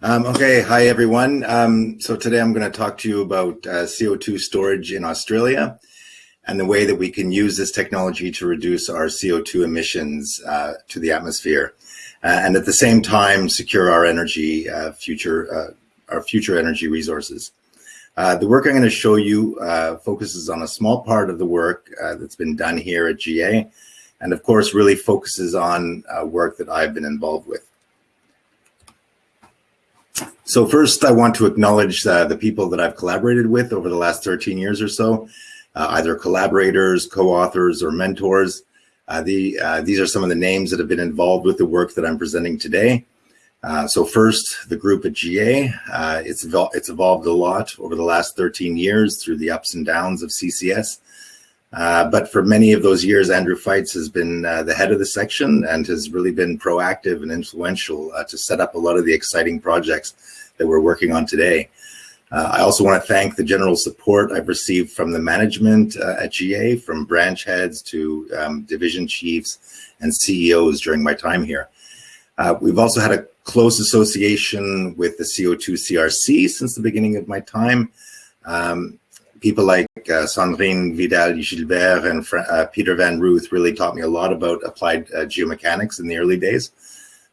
Um, okay, hi everyone. Um, so today I'm going to talk to you about uh, CO2 storage in Australia and the way that we can use this technology to reduce our CO2 emissions uh, to the atmosphere, uh, and at the same time secure our energy uh, future, uh, our future energy resources. Uh, the work I'm going to show you focuses on a small part of the work that's been done here at GA, and of course really focuses on work that I've been involved with. So first, I want to acknowledge uh, the people that I've collaborated with over the last 13 years or so, uh, either collaborators, co-authors, or mentors. Uh, the, uh, these are some of the names that have been involved with the work that I'm presenting today. Uh, so first, the group at GA, uh, it's, evol it's evolved a lot over the last 13 years through the ups and downs of CCS. Uh, but for many of those years, Andrew Feitz has been uh, the head of the section and has really been proactive and influential uh, to set up a lot of the exciting projects that we're working on today. Uh, I also want to thank the general support I've received from the management uh, at GA, from branch heads to um, division chiefs and CEOs during my time here. we've also had a close association with the CO2 CRC since the beginning of my time. Um, people like uh, Sandrine Vidal-Gilbert and uh, Peter Van Ruth really taught me a lot about applied uh, geomechanics in the early days.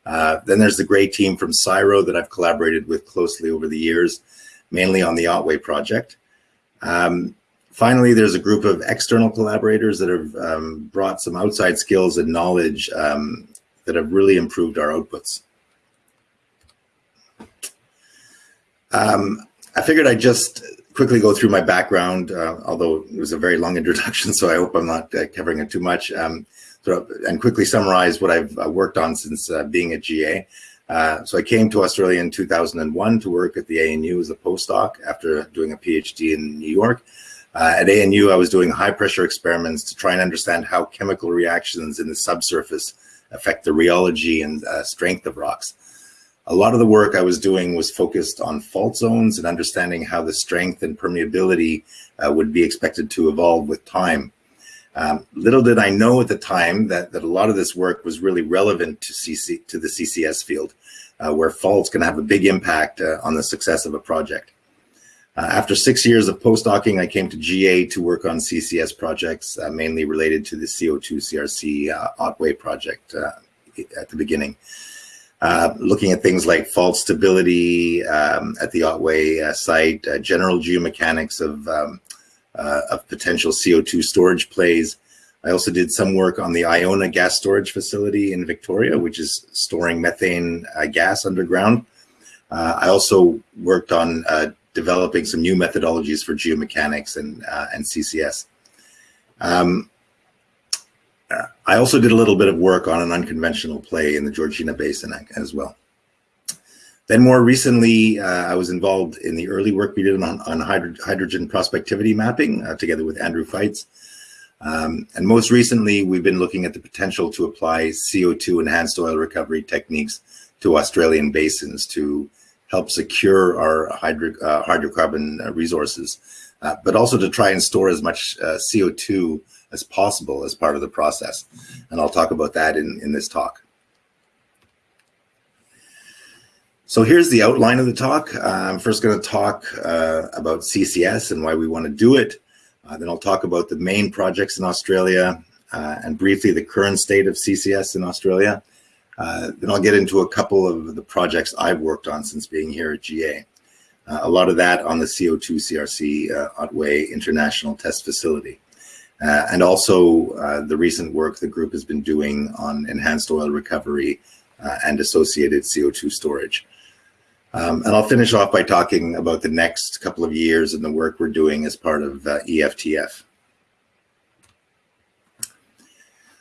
Uh, then there's the great team from CSIRO that I've collaborated with closely over the years, mainly on the Otway project. Um, finally, there's a group of external collaborators that have um, brought some outside skills and knowledge um, that have really improved our outputs. Um, I figured I'd just quickly go through my background, uh, although it was a very long introduction, so I hope I'm not uh, covering it too much, um, and quickly summarize what I've uh, worked on since uh, being at GA. Uh, so I came to Australia in 2001 to work at the ANU as a postdoc after doing a PhD in New York. At ANU, I was doing high pressure experiments to try and understand how chemical reactions in the subsurface affect the rheology and strength of rocks a lot of the work I was doing was focused on fault zones and understanding how the strength and permeability uh, would be expected to evolve with time. Um, little did I know at the time that, that a lot of this work was really relevant to, CC, to the CCS field, uh, where faults can have a big impact uh, on the success of a project. Uh, after six years of postdocing, I came to GA to work on CCS projects, uh, mainly related to the CO2 CRC uh, Otway project at the beginning. Uh, looking at things like fault stability um, at the Otway uh, site, uh, general geomechanics of, um, uh, of potential CO2 storage plays. I also did some work on the Iona gas storage facility in Victoria, which is storing methane uh, gas underground. I also worked on developing some new methodologies for geomechanics and, and CCS. Um, I also did a little bit of work on an unconventional play in the Georgina Basin as well. Then more recently, uh, I was involved in the early work we did on, on hydro hydrogen prospectivity mapping uh, together with Andrew Feitz. Um, and most recently, we've been looking at the potential to apply CO2 enhanced oil recovery techniques to Australian basins to help secure our hydro, uh, hydrocarbon resources, uh, but also to try and store as much uh, CO2 as possible as part of the process. And I'll talk about that in, in this talk. So here's the outline of the talk. Uh, I'm first going to talk uh, about CCS and why we want to do it. Uh, then I'll talk about the main projects in Australia uh, and briefly the current state of CCS in Australia. Uh, then I'll get into a couple of the projects I've worked on since being here at GA. Uh, a lot of that on the CO2 CRC Otway International Test Facility. Uh, and also uh, the recent work the group has been doing on enhanced oil recovery uh, and associated CO2 storage. Um, and I'll finish off by talking about the next couple of years and the work we're doing as part of uh, EFTF.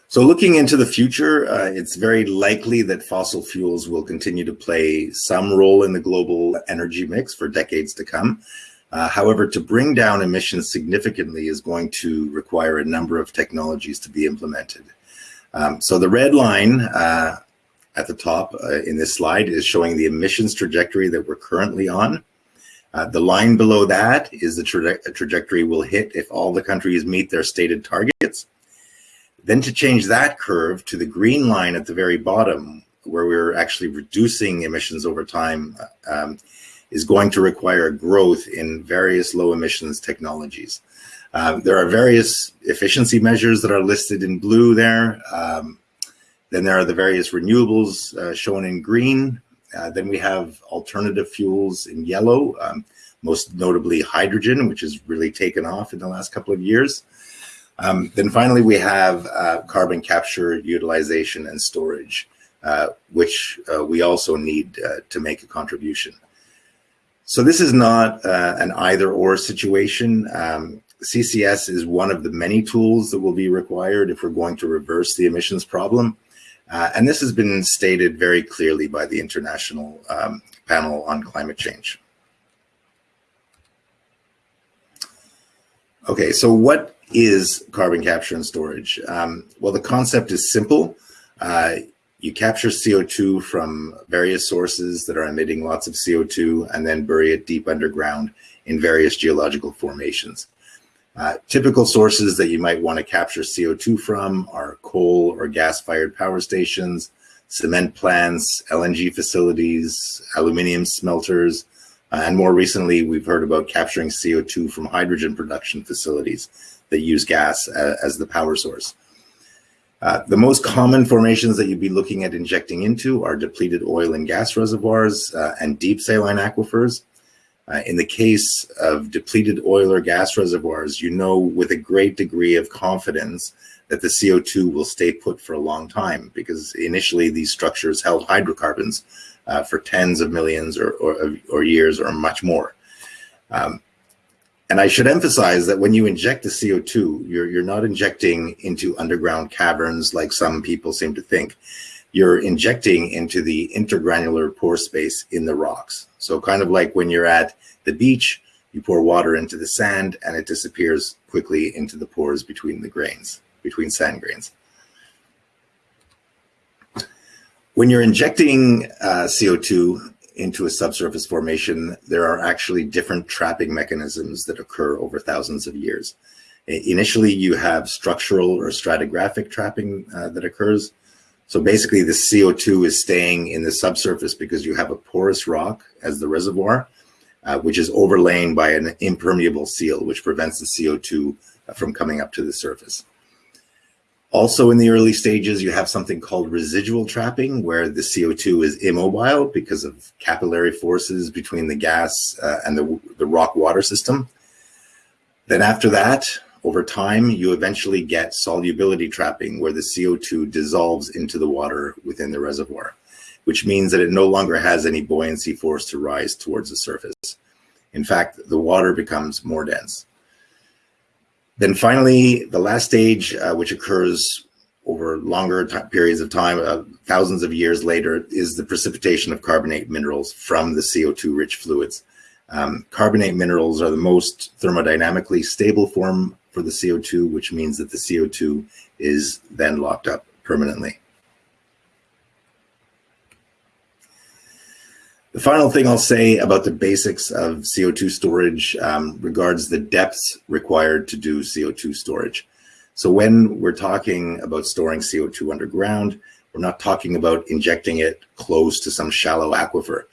So looking into the future, uh, it's very likely that fossil fuels will continue to play some role in the global energy mix for decades to come. Uh, however, to bring down emissions significantly is going to require a number of technologies to be implemented. Um, so the red line uh, at the top uh, in this slide is showing the emissions trajectory that we're currently on. Uh, the line below that is the tra trajectory we'll hit if all the countries meet their stated targets. Then to change that curve to the green line at the very bottom where we're actually reducing emissions over time um, is going to require growth in various low emissions technologies. Um, there are various efficiency measures that are listed in blue there. Um, then there are the various renewables uh, shown in green. Uh, then we have alternative fuels in yellow, um, most notably hydrogen, which has really taken off in the last couple of years. Um, then finally, we have uh, carbon capture, utilization, and storage, uh, which uh, we also need uh, to make a contribution. So this is not uh, an either or situation. Um, CCS is one of the many tools that will be required if we're going to reverse the emissions problem. Uh, and this has been stated very clearly by the International um, Panel on Climate Change. Okay, so what is carbon capture and storage? Um, well, the concept is simple. Uh, you capture CO2 from various sources that are emitting lots of CO2 and then bury it deep underground in various geological formations. Uh, typical sources that you might want to capture CO2 from are coal or gas-fired power stations, cement plants, LNG facilities, aluminium smelters, uh, and more recently, we've heard about capturing CO2 from hydrogen production facilities that use gas uh, as the power source. Uh, the most common formations that you'd be looking at injecting into are depleted oil and gas reservoirs uh, and deep saline aquifers. Uh, in the case of depleted oil or gas reservoirs, you know with a great degree of confidence that the CO2 will stay put for a long time because initially these structures held hydrocarbons uh, for tens of millions or, or, or, years or much more. Um, and I should emphasize that when you inject the CO2, you're, you're not injecting into underground caverns like some people seem to think. You're injecting into the intergranular pore space in the rocks. So kind of like when you're at the beach, you pour water into the sand and it disappears quickly into the pores between the grains, between sand grains. When you're injecting uh, CO2 into a subsurface formation, there are actually different trapping mechanisms that occur over thousands of years. Initially, you have structural or stratigraphic trapping uh, that occurs. So basically, the CO2 is staying in the subsurface because you have a porous rock as the reservoir, uh, which is overlain by an impermeable seal, which prevents the CO2 from coming up to the surface. Also in the early stages, you have something called residual trapping, where the CO2 is immobile because of capillary forces between the gas uh, and the, the rock water system. Then after that, over time, you eventually get solubility trapping, where the CO2 dissolves into the water within the reservoir, which means that it no longer has any buoyancy force to rise towards the surface. In fact, the water becomes more dense. Then finally, the last stage, uh, which occurs over longer periods of time, uh, thousands of years later, is the precipitation of carbonate minerals from the CO2 rich fluids. Um, carbonate minerals are the most thermodynamically stable form for the CO2, which means that the CO2 is then locked up permanently. The final thing I'll say about the basics of CO2 storage um, regards the depths required to do CO2 storage. So when we're talking about storing CO2 underground, we're not talking about injecting it close to some shallow aquifer.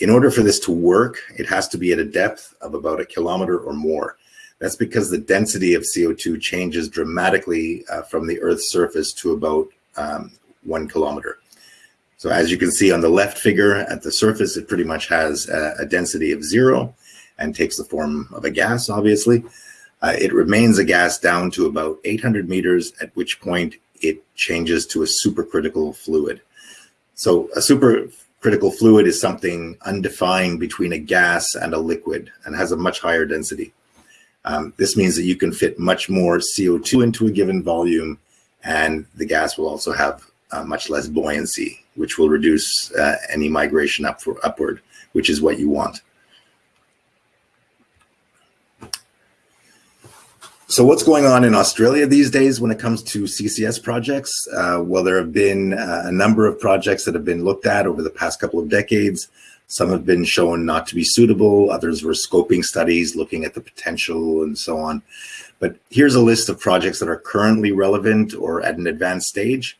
In order for this to work, it has to be at a depth of about a kilometer or more. That's because the density of CO2 changes dramatically uh, from the Earth's surface to about um, one kilometer. So as you can see on the left figure at the surface, it pretty much has a, a density of zero and takes the form of a gas, obviously. Uh, it remains a gas down to about 800 meters, at which point it changes to a supercritical fluid. So a supercritical fluid is something undefined between a gas and a liquid and has a much higher density. Um, this means that you can fit much more CO2 into a given volume and the gas will also have uh, much less buoyancy, which will reduce uh, any migration up for upward, which is what you want. So what's going on in Australia these days when it comes to CCS projects? Uh, well, there have been uh, a number of projects that have been looked at over the past couple of decades. Some have been shown not to be suitable. Others were scoping studies looking at the potential and so on. But here's a list of projects that are currently relevant or at an advanced stage.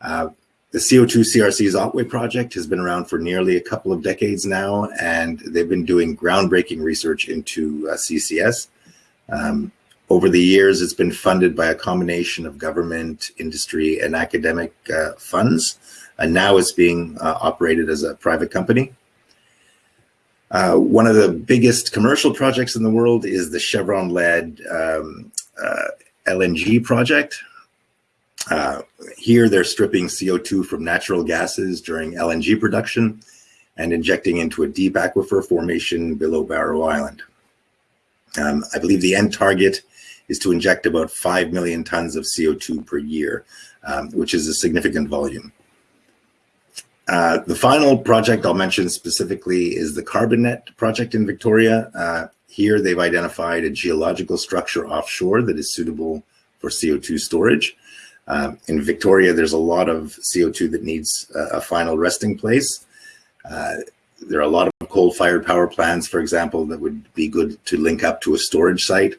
Uh, the CO2 CRC's Otway project has been around for nearly a couple of decades now, and they've been doing groundbreaking research into uh, CCS. Um, over the years, it's been funded by a combination of government, industry, and academic uh, funds, and now it's being uh, operated as a private company. Uh, one of the biggest commercial projects in the world is the Chevron-led um, uh, LNG project. Uh, here, they're stripping CO2 from natural gases during LNG production and injecting into a deep aquifer formation below Barrow Island. Um, I believe the end target is to inject about 5 million tons of CO2 per year, um, which is a significant volume. Uh, the final project I'll mention specifically is the CarbonNet project in Victoria. Uh, here they've identified a geological structure offshore that is suitable for CO2 storage. Uh, in Victoria, there's a lot of CO2 that needs a final resting place. Uh, there are a lot of coal-fired power plants, for example, that would be good to link up to a storage site.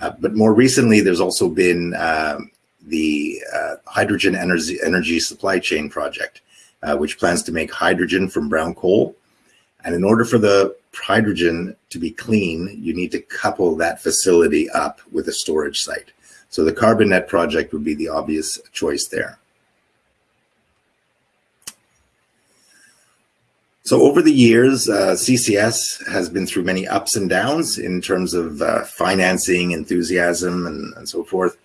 Uh, but more recently, there's also been um, the uh, hydrogen energy, energy supply chain project, uh, which plans to make hydrogen from brown coal. And in order for the hydrogen to be clean, you need to couple that facility up with a storage site. So the CarbonNet project would be the obvious choice there. So over the years, uh, CCS has been through many ups and downs in terms of uh, financing, enthusiasm, and, and so forth.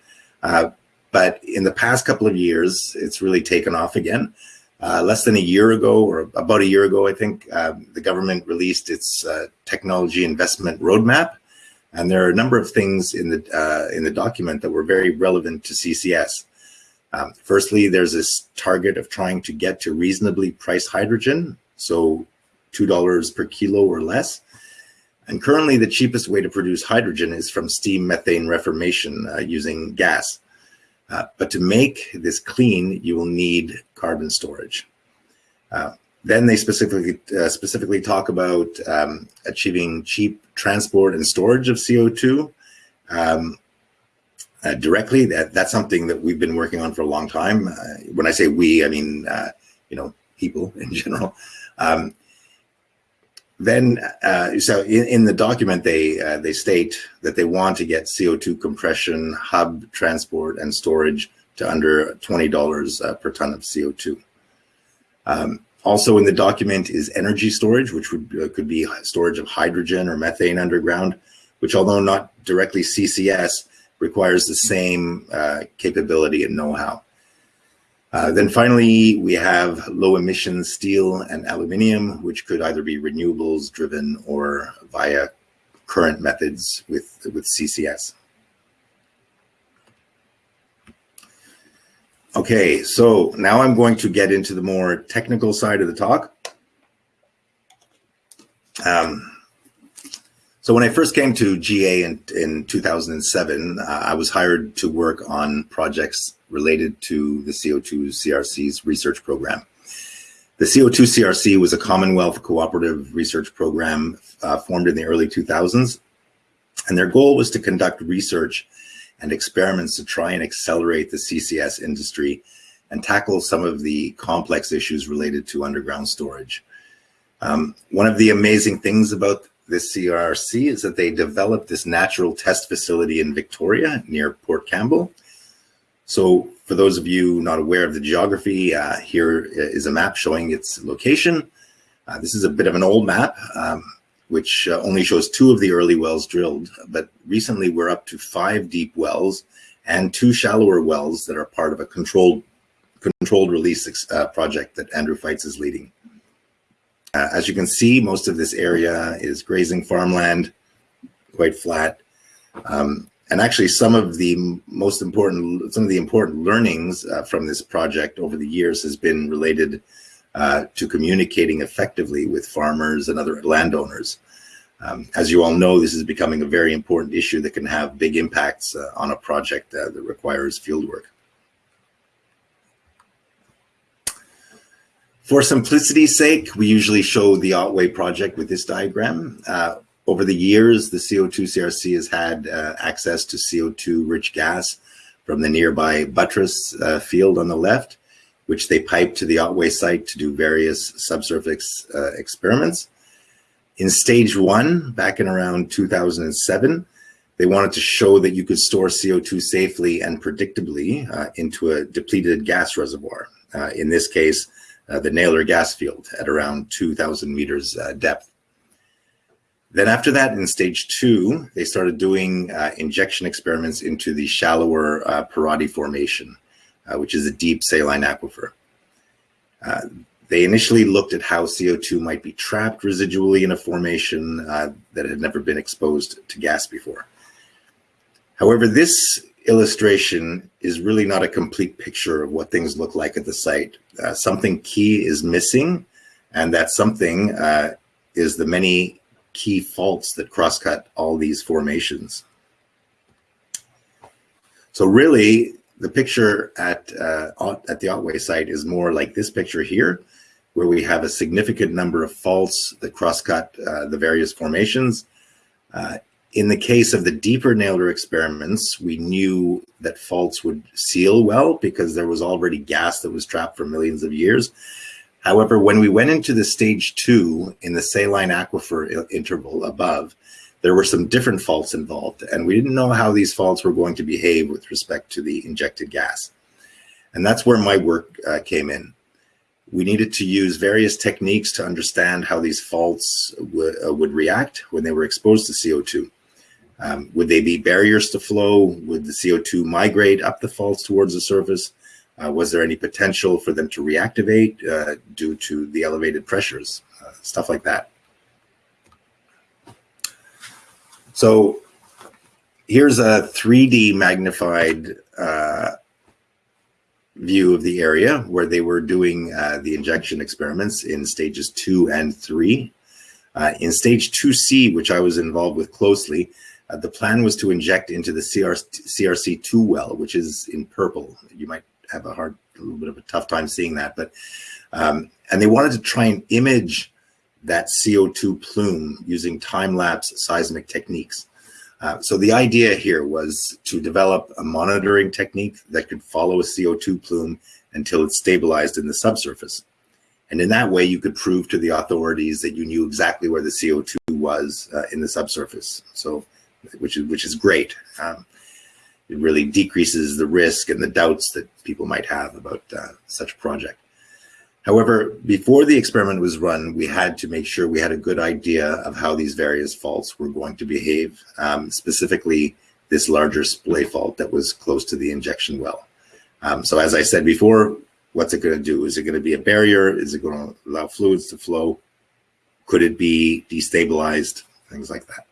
Uh, but in the past couple of years, it's really taken off again. Uh, less than a year ago, or about a year ago, I think, um, the government released its uh, technology investment roadmap, and there are a number of things in the uh, in the document that were very relevant to CCS. Um, firstly, there's this target of trying to get to reasonably priced hydrogen, so $2 per kilo or less. And currently the cheapest way to produce hydrogen is from steam methane reformation uh, using gas. Uh, but to make this clean, you will need carbon storage. Uh, then they specifically uh, specifically talk about um, achieving cheap transport and storage of CO2 um, uh, directly. That that's something that we've been working on for a long time. Uh, when I say we, I mean uh, you know people in general. Um, then, uh, so in, in, the document, they uh, they state that they want to get CO2 compression, hub transport, and storage to under $20 per ton of CO2. Um, also in the document is energy storage, which would uh, could be storage of hydrogen or methane underground, which although not directly CCS, requires the same uh, capability and know-how. Uh, then finally, we have low emission steel and aluminium, which could either be renewables driven or via current methods with, with CCS. Okay, so now I'm going to get into the more technical side of the talk. Um, so when I first came to GA in, in 2007, uh, I was hired to work on projects related to the CO2 CRC's research program. The CO2 CRC was a Commonwealth cooperative research program uh, formed in the early 2000s, and their goal was to conduct research and experiments to try and accelerate the CCS industry and tackle some of the complex issues related to underground storage. Um, one of the amazing things about this CRC is that they developed this natural test facility in Victoria near Port Campbell. So for those of you not aware of the geography, uh, here is a map showing its location. Uh, this is a bit of an old map. Um, which uh, only shows two of the early wells drilled, but recently we're up to five deep wells and two shallower wells that are part of a controlled controlled release uh, project that Andrew Feitz is leading. Uh, as you can see, most of this area is grazing farmland, quite flat. Um, and actually some of the most important, some of the important learnings uh, from this project over the years has been related uh, to communicating effectively with farmers and other landowners. Um, as you all know, this is becoming a very important issue that can have big impacts uh, on a project uh, that requires fieldwork. For simplicity's sake, we usually show the Otway project with this diagram. Uh, over the years, the CO2 CRC has had uh, access to CO2 rich gas from the nearby Buttress uh, field on the left, which they piped to the Otway site to do various subsurface uh, experiments. In stage one, back in around 2007, they wanted to show that you could store CO2 safely and predictably uh, into a depleted gas reservoir. Uh, in this case, uh, the Naylor gas field at around 2,000 meters uh, depth. Then after that, in stage two, they started doing uh, injection experiments into the shallower Paaratte Formation, uh, which is a deep saline aquifer. Uh, they initially looked at how CO2 might be trapped residually in a formation uh, that had never been exposed to gas before. However, this illustration is really not a complete picture of what things look like at the site. Uh, something key is missing, and that something is the many key faults that crosscut all these formations. So really, the picture at, uh, at the Otway site is more like this picture here, where we have a significant number of faults that crosscut uh, the various formations. Uh, in the case of the deeper Naylor experiments, we knew that faults would seal well because there was already gas that was trapped for millions of years. However, when we went into the stage two in the saline aquifer interval above, there were some different faults involved, and we didn't know how these faults were going to behave with respect to the injected gas. And that's where my work uh, came in. We needed to use various techniques to understand how these faults uh, would react when they were exposed to CO2. Um, would they be barriers to flow? Would the CO2 migrate up the faults towards the surface? Uh, was there any potential for them to reactivate uh, due to the elevated pressures, uh, stuff like that. So here's a 3D magnified uh, view of the area where they were doing uh, the injection experiments in stages two and three. Uh, in stage 2C, which I was involved with closely, the plan was to inject into the CR CRC2 well, which is in purple. You might have a hard, a little bit of a tough time seeing that. But um, and they wanted to try and image that CO2 plume using time-lapse seismic techniques. Uh, so the idea here was to develop a monitoring technique that could follow a CO2 plume until it's stabilized in the subsurface. And in that way, you could prove to the authorities that you knew exactly where the CO2 was uh, in the subsurface. So, which is which is great. Um, it really decreases the risk and the doubts that people might have about uh, such a project. However, before the experiment was run, we had to make sure we had a good idea of how these various faults were going to behave, um, specifically this larger splay fault that was close to the injection well. Um, so as I said before, what's it going to do? Is it going to be a barrier? Is it going to allow fluids to flow? Could it be destabilized? Things like that.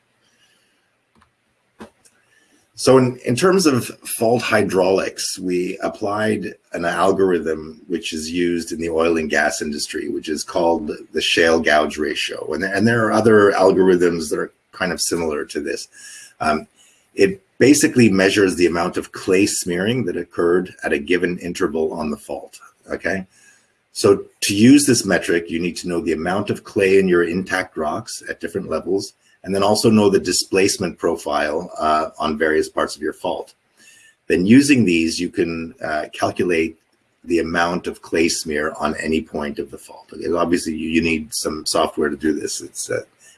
So in, in terms of fault hydraulics, we applied an algorithm which is used in the oil and gas industry, which is called the shale gouge ratio. And, and there are other algorithms that are kind of similar to this. Um, it basically measures the amount of clay smearing that occurred at a given interval on the fault, okay? So to use this metric, you need to know the amount of clay in your intact rocks at different levels, and then also know the displacement profile uh, on various parts of your fault. Then using these, you can uh, calculate the amount of clay smear on any point of the fault. Okay, obviously, you, you, need some software to do this. It's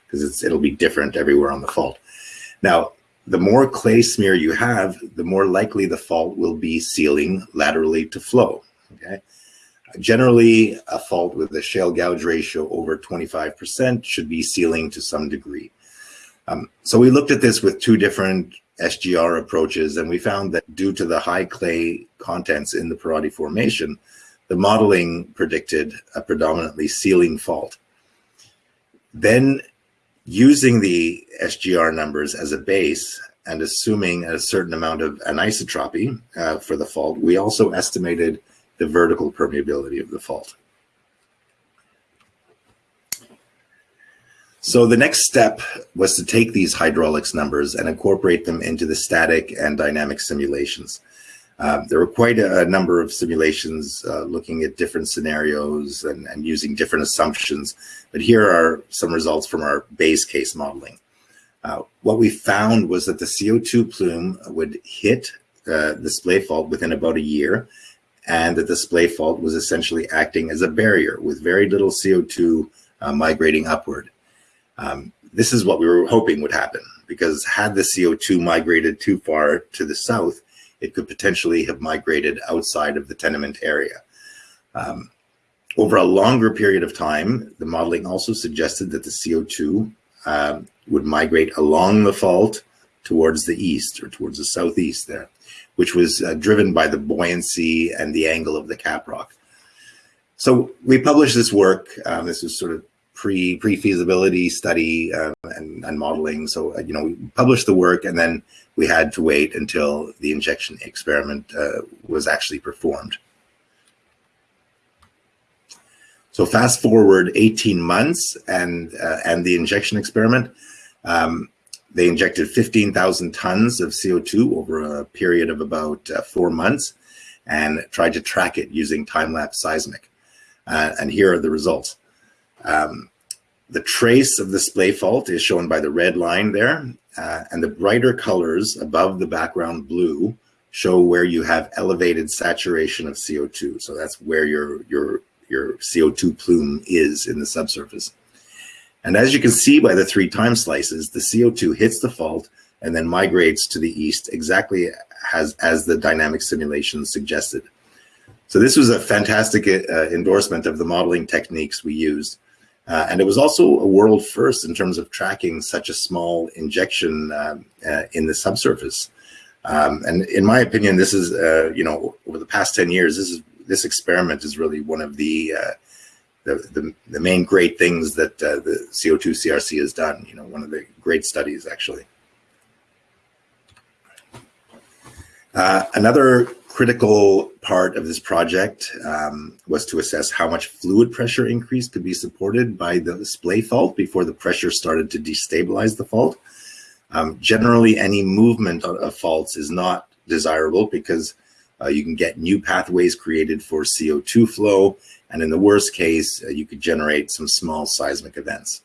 because uh, it'll be different everywhere on the fault. Now, the more clay smear you have, the more likely the fault will be sealing laterally to flow. Okay. Generally, a fault with a shale gouge ratio over 25% should be sealing to some degree. Um, so we looked at this with two different SGR approaches, and we found that due to the high clay contents in the Paaratte Formation, the modeling predicted a predominantly sealing fault. Then using the SGR numbers as a base and assuming a certain amount of anisotropy uh, for the fault, we also estimated the vertical permeability of the fault. So the next step was to take these hydraulics numbers and incorporate them into the static and dynamic simulations. Uh, there were quite a, a number of simulations uh, looking at different scenarios and, and, using different assumptions, but here are some results from our base case modeling. Uh, what we found was that the CO2 plume would hit uh, the splay fault within about a year, and that the splay fault was essentially acting as a barrier with very little CO2 uh, migrating upward. Um, this is what we were hoping would happen because had the CO2 migrated too far to the south, it could potentially have migrated outside of the tenement area. Um, over a longer period of time, the modeling also suggested that the CO2 um, would migrate along the fault towards the east or towards the southeast there, which was uh, driven by the buoyancy and the angle of the caprock. So we published this work. Um, this was sort of pre pre feasibility study uh, and, and, modeling. So uh, you know we published the work, and then we had to wait until the injection experiment uh, was actually performed. So fast forward 18 months and, uh, and the injection experiment, um, they injected 15,000 tons of CO2 over a period of about uh, four months and tried to track it using time-lapse seismic. Uh, and here are the results. Um, the trace of the splay fault is shown by the red line there, uh, and the brighter colors above the background blue show where you have elevated saturation of CO2. So that's where your, your your CO2 plume is in the subsurface. And as you can see by the three time slices, the CO2 hits the fault and then migrates to the east exactly as, as the dynamic simulation suggested. So this was a fantastic uh, endorsement of the modeling techniques we used. Uh, and it was also a world first in terms of tracking such a small injection uh, uh in the subsurface. Um, and in my opinion, this is, uh, you know, over the past 10 years, this is this experiment is really one of the uh, the, the, the main great things that uh, the CO2 CRC has done. You know, one of the great studies actually. Another critical part of this project um, was to assess how much fluid pressure increase could be supported by the splay fault before the pressure started to destabilize the fault. Um, generally, any movement of faults is not desirable because uh, you can get new pathways created for CO2 flow. And in the worst case, uh, you could generate some small seismic events.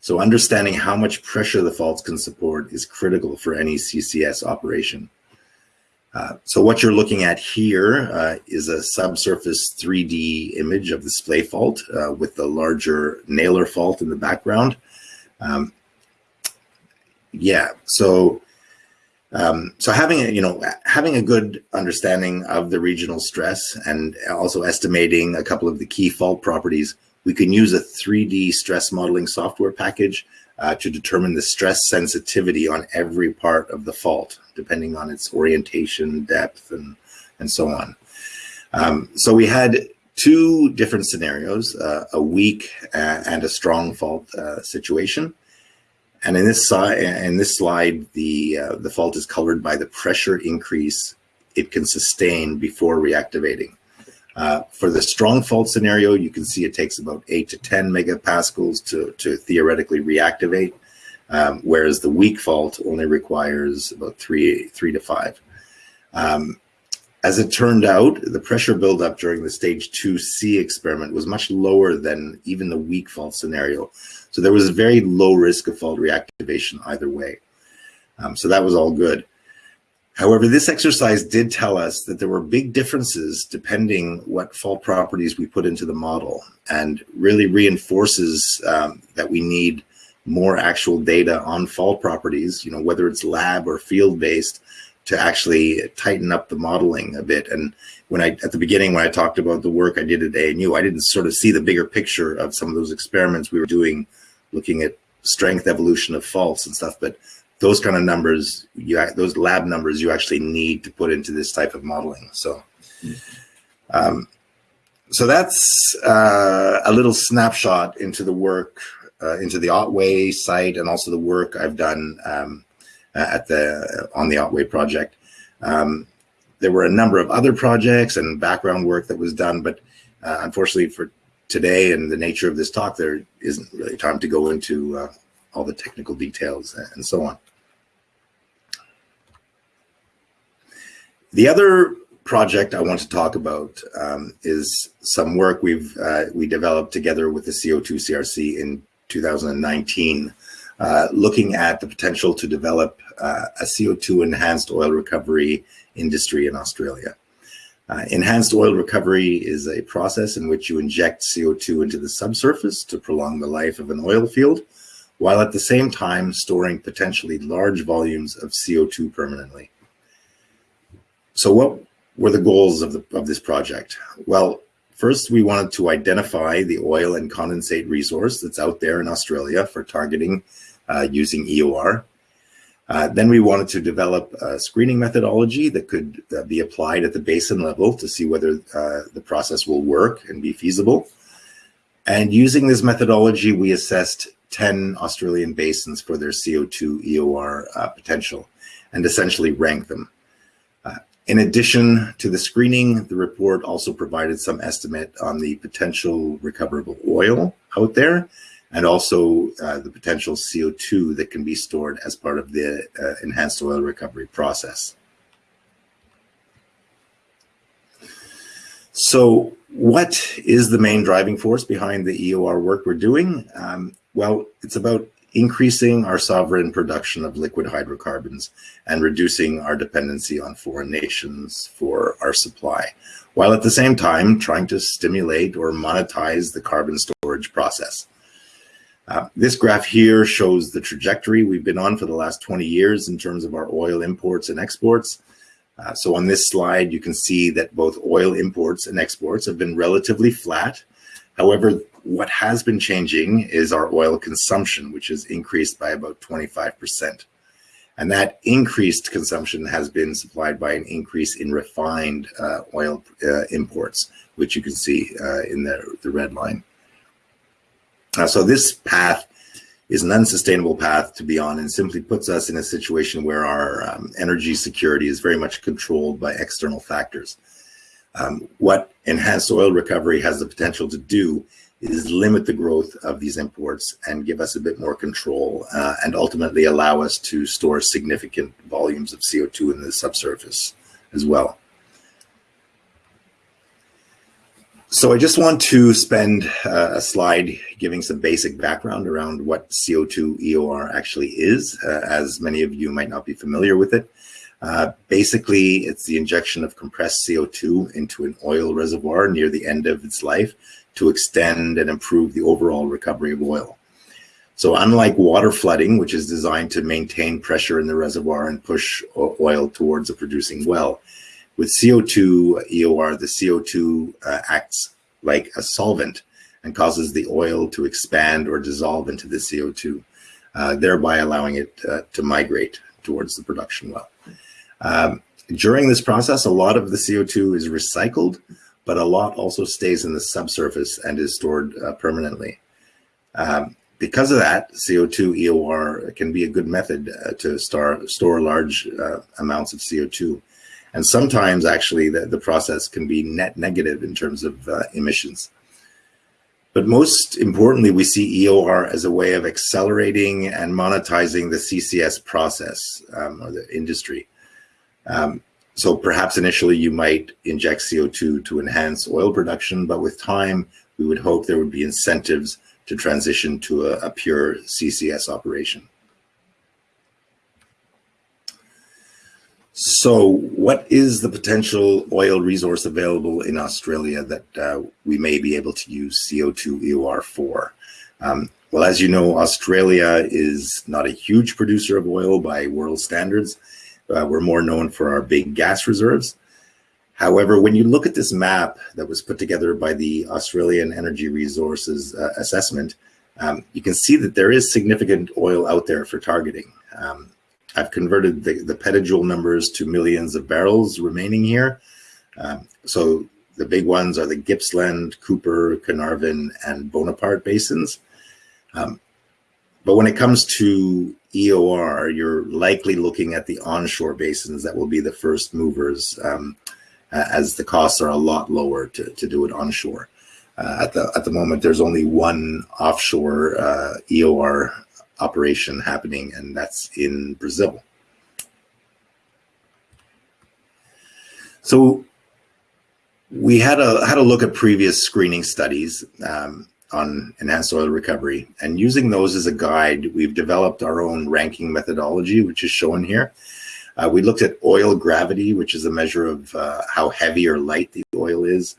So understanding how much pressure the faults can support is critical for any CCS operation. Uh, so what you're looking at here uh, is a subsurface 3D image of the splay fault uh, with the larger Naylor fault in the background. Um, yeah, so um, so having a, you know, having a good understanding of the regional stress and also estimating a couple of the key fault properties, we can use a 3D stress modeling software package uh, to determine the stress sensitivity on every part of the fault, depending on its orientation, depth, and, and so on. Um, so we had two different scenarios, uh, a weak uh, and a strong fault uh, situation. And in this, in this slide, the, uh, the fault is colored by the pressure increase it can sustain before reactivating. Uh, for the strong fault scenario, you can see it takes about 8 to 10 megapascals to, to theoretically reactivate, um, whereas the weak fault only requires about 3, three to 5. Um, as it turned out, the pressure buildup during the stage 2C experiment was much lower than even the weak fault scenario. So there was a very low risk of fault reactivation either way. Um, so that was all good. However, this exercise did tell us that there were big differences depending what fault properties we put into the model and really reinforces um, that we need more actual data on fault properties, you know, whether it's lab or field based to actually tighten up the modeling a bit. And when I, at the beginning, when I talked about the work I did at ANU, I didn't sort of see the bigger picture of some of those experiments we were doing looking at strength evolution of faults and stuff. But those kind of numbers, you those lab numbers, you actually need to put into this type of modeling. So, um, so that's uh, a little snapshot into the work, uh, into the Otway site, and also the work I've done um, at the on the Otway project. Um, there were a number of other projects and background work that was done, but uh, unfortunately for today and the nature of this talk, there isn't really time to go into uh, all the technical details and so on. The other project I want to talk about um, is some work we've uh, we developed together with the CO2 CRC in 2019, uh, looking at the potential to develop uh, a CO2 enhanced oil recovery industry in Australia. Uh, enhanced oil recovery is a process in which you inject CO2 into the subsurface to prolong the life of an oil field, while at the same time storing potentially large volumes of CO2 permanently. So what were the goals of, the, of this project? Well, first we wanted to identify the oil and condensate resource that's out there in Australia for targeting uh, using EOR. Uh, then we wanted to develop a screening methodology that could uh, be applied at the basin level to see whether uh, the process will work and be feasible. And using this methodology, we assessed 10 Australian basins for their CO2 EOR uh, potential and essentially rank them. Uh, in addition to the screening, the report also provided some estimate on the potential recoverable oil out there and also uh, the potential CO2 that can be stored as part of the uh, enhanced oil recovery process. So what is the main driving force behind the EOR work we're doing? Um, well, it's about increasing our sovereign production of liquid hydrocarbons and reducing our dependency on foreign nations for our supply, while at the same time trying to stimulate or monetize the carbon storage process. Uh, this graph here shows the trajectory we've been on for the last 20 years in terms of our oil imports and exports. Uh, so on this slide, you can see that both oil imports and exports have been relatively flat. However, what has been changing is our oil consumption, which has increased by about 25%. And that increased consumption has been supplied by an increase in refined uh, oil uh, imports, which you can see uh, in the, the red line. So this path is an unsustainable path to be on and simply puts us in a situation where our um, energy security is very much controlled by external factors. Um, what enhanced oil recovery has the potential to do is limit the growth of these imports and give us a bit more control uh, and ultimately allow us to store significant volumes of CO2 in the subsurface as well. So I just want to spend uh, a slide giving some basic background around what CO2 EOR actually is, uh, as many of you might not be familiar with it. Uh, basically, it's the injection of compressed CO2 into an oil reservoir near the end of its life to extend and improve the overall recovery of oil. So unlike water flooding, which is designed to maintain pressure in the reservoir and push oil towards a producing well, with CO2 EOR, the CO2 uh, acts like a solvent and causes the oil to expand or dissolve into the CO2, uh, thereby allowing it uh, to migrate towards the production well. Um, during this process, a lot of the CO2 is recycled, but a lot also stays in the subsurface and is stored uh, permanently. Um, because of that, CO2 EOR can be a good method uh, to star, store large uh, amounts of CO2 and sometimes actually the, the process can be net negative in terms of uh, emissions. But most importantly, we see EOR as a way of accelerating and monetizing the CCS process um, or the industry. Um, so perhaps initially you might inject CO2 to enhance oil production, but with time, we would hope there would be incentives to transition to a, a pure CCS operation. So what is the potential oil resource available in Australia that uh, we may be able to use CO2 EOR for? Um, well, as you know, Australia is not a huge producer of oil by world standards. Uh, we're more known for our big gas reserves. However, when you look at this map that was put together by the Australian Energy Resources uh, Assessment, um, you can see that there is significant oil out there for targeting. Um, I've converted the, the petajoule numbers to millions of barrels remaining here. Um, so the big ones are the Gippsland, Cooper, Carnarvon, and Bonaparte basins. Um, but when it comes to EOR, you're likely looking at the onshore basins that will be the first movers um, as the costs are a lot lower to, to do it onshore. Uh, at the at the moment, there's only one offshore uh, EOR operation happening, and that's in Brazil. So we had a had a look at previous screening studies um, on enhanced oil recovery, and using those as a guide, we've developed our own ranking methodology, which is shown here. Uh, we looked at oil gravity, which is a measure of uh, how heavy or light the oil is,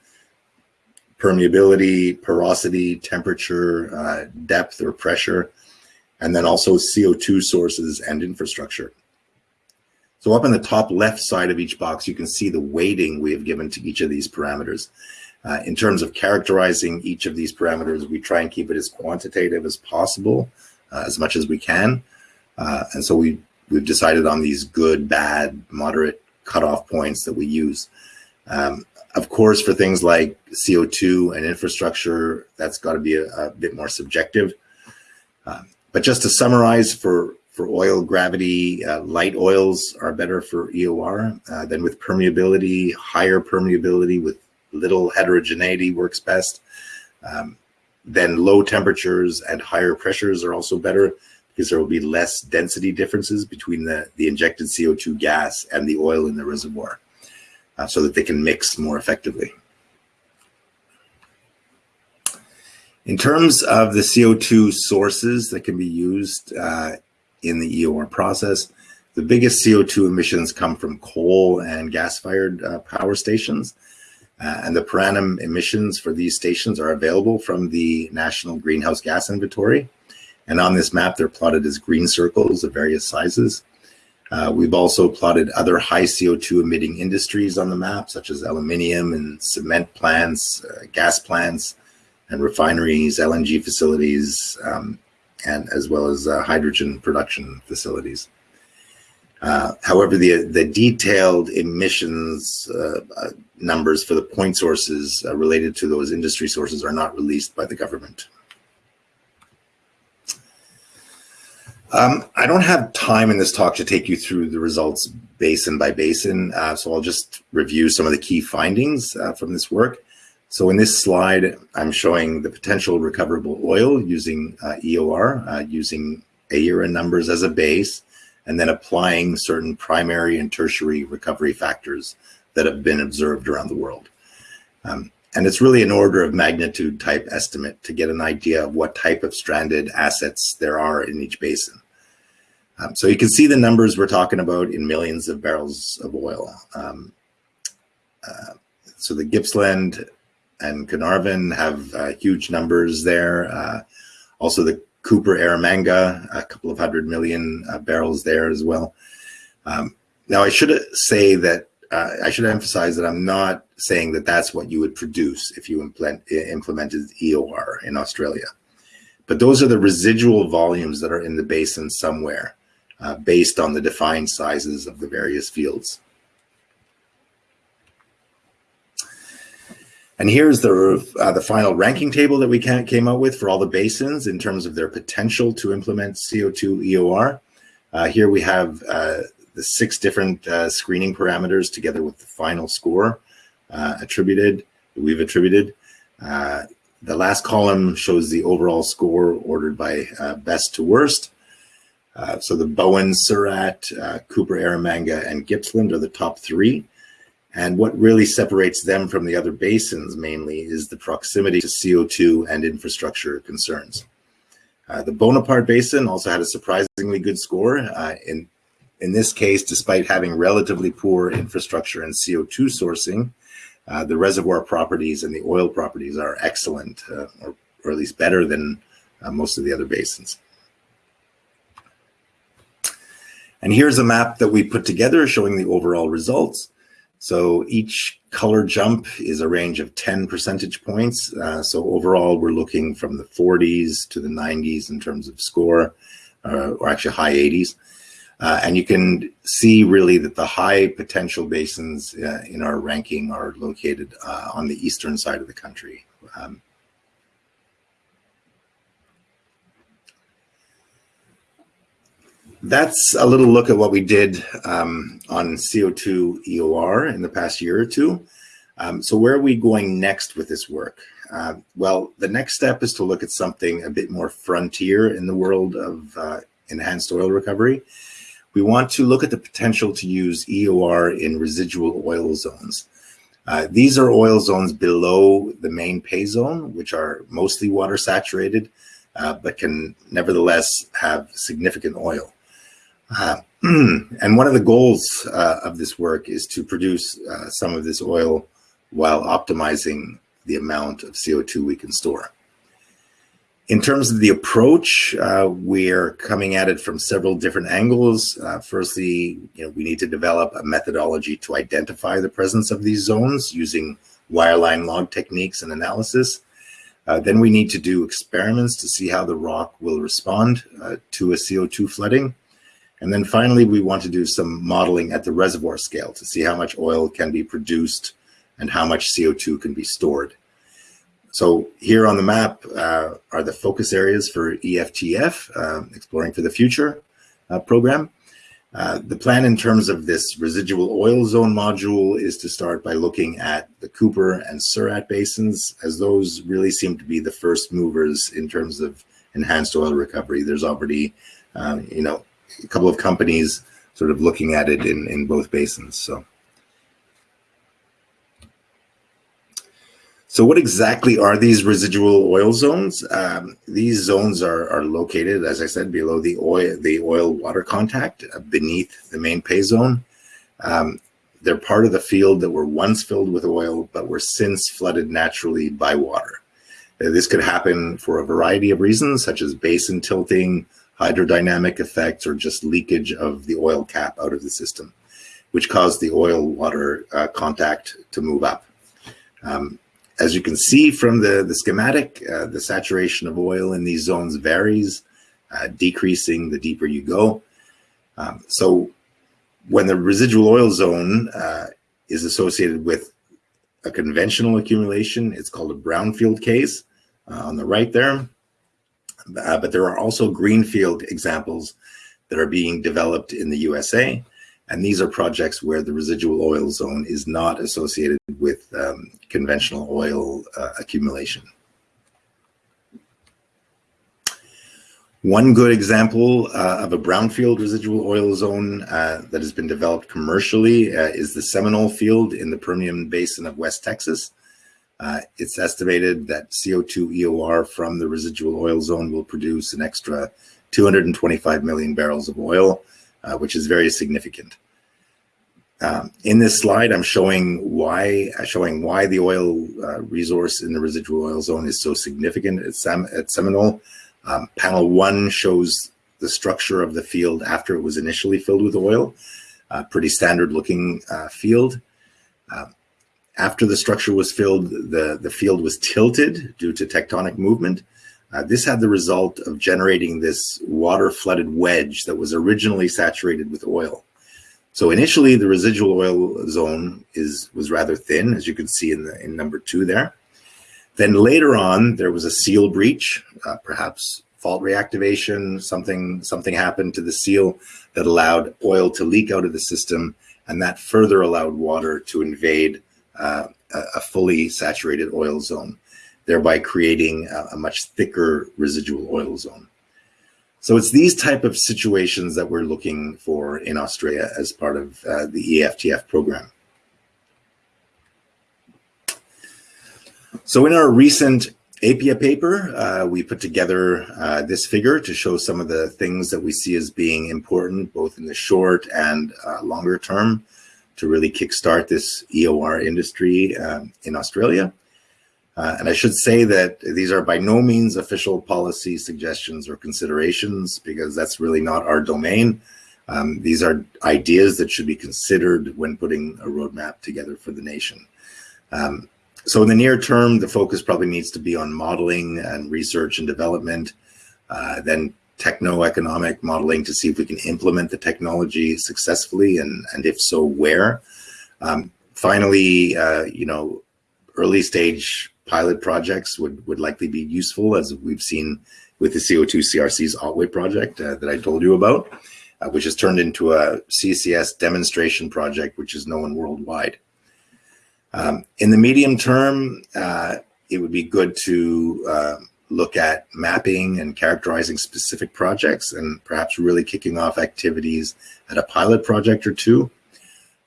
permeability, porosity, temperature, uh, depth or pressure, and then also CO2 sources and infrastructure. So up in the top left side of each box, you can see the weighting we have given to each of these parameters. Uh, in terms of characterizing each of these parameters, we try and keep it as quantitative as possible, uh, as much as we can. Uh, and so we, we've decided on these good, bad, moderate cutoff points that we use. Um, of course, for things like CO2 and infrastructure, that's got to be a, a, bit more subjective. Um, but just to summarize, for, for oil gravity, uh, light oils are better for EOR. Uh, then with permeability, higher permeability with little heterogeneity works best. Um, then low temperatures and higher pressures are also better because there will be less density differences between the, the injected CO2 gas and the oil in the reservoir uh, so that they can mix more effectively. In terms of the CO2 sources that can be used uh, in the EOR process, the biggest CO2 emissions come from coal and gas-fired uh, power stations. Uh, and the per annum emissions for these stations are available from the National Greenhouse Gas Inventory. And on this map, they're plotted as green circles of various sizes. Uh, we've also plotted other high CO2 emitting industries on the map, such as aluminium and cement plants, uh, gas plants, and refineries, LNG facilities, um, and as well as uh, hydrogen production facilities. Uh, however, the, the detailed emissions uh, uh, numbers for the point sources related to those industry sources are not released by the government. Um, I don't have time in this talk to take you through the results basin by basin, uh, so I'll just review some of the key findings uh, from this work. So in this slide, I'm showing the potential recoverable oil using uh, EOR, uh, using AERA numbers as a base, and then applying certain primary and tertiary recovery factors that have been observed around the world. Um, and it's really an order of magnitude type estimate to get an idea of what type of stranded assets there are in each basin. Um, so you can see the numbers we're talking about in millions of barrels of oil. Um, uh, so the Gippsland and Carnarvon have uh, huge numbers there. Uh, also the Cooper Eromanga, a couple of hundred million uh, barrels there as well. Um, now I should say that uh, I should emphasize that I'm not saying that that's what you would produce if you implement, implemented EOR in Australia. But those are the residual volumes that are in the basin somewhere uh, based on the defined sizes of the various fields. And here's the, uh, the final ranking table that we came up with for all the basins in terms of their potential to implement CO2 EOR. Uh, here we have uh, the six different uh, screening parameters together with the final score uh, attributed, we've attributed. Uh, the last column shows the overall score ordered by best to worst. So the Bowen, Surat, Cooper, Eromanga, and Gippsland are the top three. And what really separates them from the other basins mainly is the proximity to CO2 and infrastructure concerns. Uh, the Bonaparte Basin also had a surprisingly good score. Uh, in in this case, despite having relatively poor infrastructure and CO2 sourcing, uh, the reservoir properties and the oil properties are excellent, uh, or, or, at least better than uh, most of the other basins. And here's a map that we put together showing the overall results. So each color jump is a range of 10 percentage points. Uh, so overall, we're looking from the 40s to the 90s in terms of score, uh, or actually high 80s. Uh, and you can see really that the high potential basins uh, in our ranking are located uh, on the eastern side of the country. Um, that's a little look at what we did um, on CO2 EOR in the past year or two. Um, so where are we going next with this work? Uh, well, the next step is to look at something a bit more frontier in the world of uh, enhanced oil recovery we want to look at the potential to use EOR in residual oil zones. Uh, these are oil zones below the main pay zone, which are mostly water saturated, uh, but can nevertheless have significant oil. Uh, and one of the goals uh, of this work is to produce uh, some of this oil while optimizing the amount of CO2 we can store. In terms of the approach, uh, we're coming at it from several different angles. Uh, firstly, you know, we need to develop a methodology to identify the presence of these zones using wireline log techniques and analysis. Uh, then we need to do experiments to see how the rock will respond uh, to a CO2 flooding. And then finally, we want to do some modeling at the reservoir scale to see how much oil can be produced and how much CO2 can be stored. So here on the map uh, are the focus areas for EFTF, uh, Exploring for the Future uh, program. Uh, the plan in terms of this residual oil zone module is to start by looking at the Cooper and Surat basins, as those really seem to be the first movers in terms of enhanced oil recovery. There's already, um, you know, a couple of companies sort of looking at it in, in both basins. So. So what exactly are these residual oil zones? Um, these zones are, are located, as I said, below the oil, the oil water contact uh, beneath the main pay zone. Um, they're part of the field that were once filled with oil, but were since flooded naturally by water. Uh, this could happen for a variety of reasons, such as basin tilting, hydrodynamic effects, or just leakage of the oil cap out of the system, which caused the oil water uh, contact to move up. Um, as you can see from the, the schematic, uh, the saturation of oil in these zones varies, uh, decreasing the deeper you go. Um, so when the residual oil zone uh, is associated with a conventional accumulation, it's called a brownfield case uh, on the right there. Uh, but there are also greenfield examples that are being developed in the USA. And these are projects where the residual oil zone is not associated with um, conventional oil uh, accumulation. One good example uh, of a brownfield residual oil zone uh, that has been developed commercially uh, is the Seminole field in the Permian Basin of West Texas. Uh, it's estimated that CO2 EOR from the residual oil zone will produce an extra 225 million barrels of oil, uh, which is very significant. Um, in this slide, I'm showing why uh, showing why the oil uh, resource in the residual oil zone is so significant at, Sem at Seminole. Um, panel one shows the structure of the field after it was initially filled with oil. Pretty standard looking uh, field. Um, after the structure was filled, the, the field was tilted due to tectonic movement. Uh, this had the result of generating this water flooded wedge that was originally saturated with oil. So initially the residual oil zone is was rather thin, as you can see in, the, in number two there. Then later on, there was a seal breach, uh, perhaps fault reactivation, something, something happened to the seal that allowed oil to leak out of the system, and that further allowed water to invade uh, a fully saturated oil zone, thereby creating a, a much thicker residual oil zone. So it's these type of situations that we're looking for in Australia as part of uh, the EFTF program. So in our recent APPEA paper, uh, we put together uh, this figure to show some of the things that we see as being important, both in the short and uh, longer term, to really kickstart this EOR industry um, in Australia. Uh, and I should say that these are by no means official policy suggestions or considerations because that's really not our domain. Um, these are ideas that should be considered when putting a roadmap together for the nation. Um, so in the near term, the focus probably needs to be on modeling and research and development, uh, then techno-economic modeling to see if we can implement the technology successfully and, and if so, where. Um, finally, uh, you know, early stage pilot projects would, would likely be useful as we've seen with the CO2 CRC's Otway project uh, that I told you about, uh, which has turned into a CCS demonstration project, which is known worldwide. Um, in the medium term, uh, it would be good to uh, look at mapping and characterizing specific projects and perhaps really kicking off activities at a pilot project or two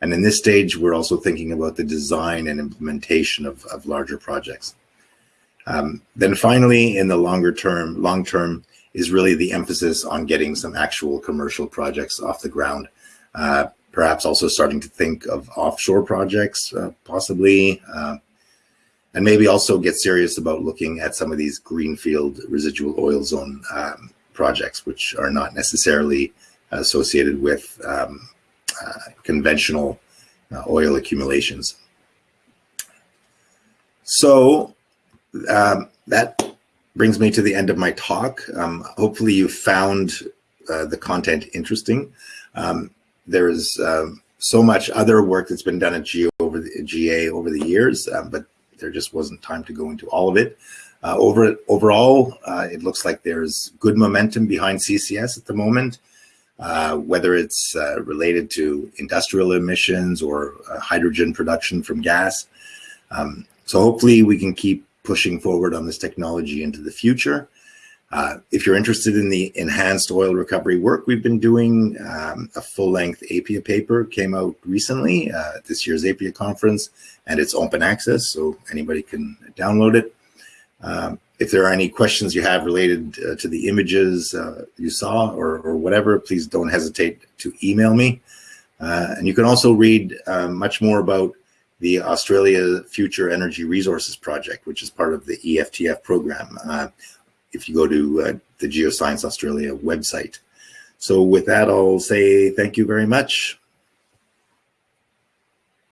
and in this stage, we're also thinking about the design and implementation of, of larger projects. Um, then finally, in the longer term, long term, is really the emphasis on getting some actual commercial projects off the ground. Uh, perhaps also starting to think of offshore projects, uh, possibly, uh, and maybe also get serious about looking at some of these greenfield residual oil zone um, projects, which are not necessarily associated with um, uh, conventional uh, oil accumulations. So um, that brings me to the end of my talk. Um, hopefully you found uh, the content interesting. Um, there is um, so much other work that's been done at GA over the, GA over the years, but there just wasn't time to go into all of it. Uh, over overall, uh, it looks like there's good momentum behind CCS at the moment, uh, whether it's uh, related to industrial emissions or hydrogen production from gas. Um, so hopefully we can keep pushing forward on this technology into the future. Uh, if you're interested in the enhanced oil recovery work we've been doing, um, a full-length APPEA paper came out recently uh, this year's APPEA conference, and it's open access, so anybody can download it. Um, if there are any questions you have related uh, to the images uh, you saw or, or, whatever, please don't hesitate to email me. Uh, and you can also read uh, much more about the Australia Future Energy Resources Project, which is part of the EFTF program if you go to uh, the Geoscience Australia website. So with that, I'll say thank you very much.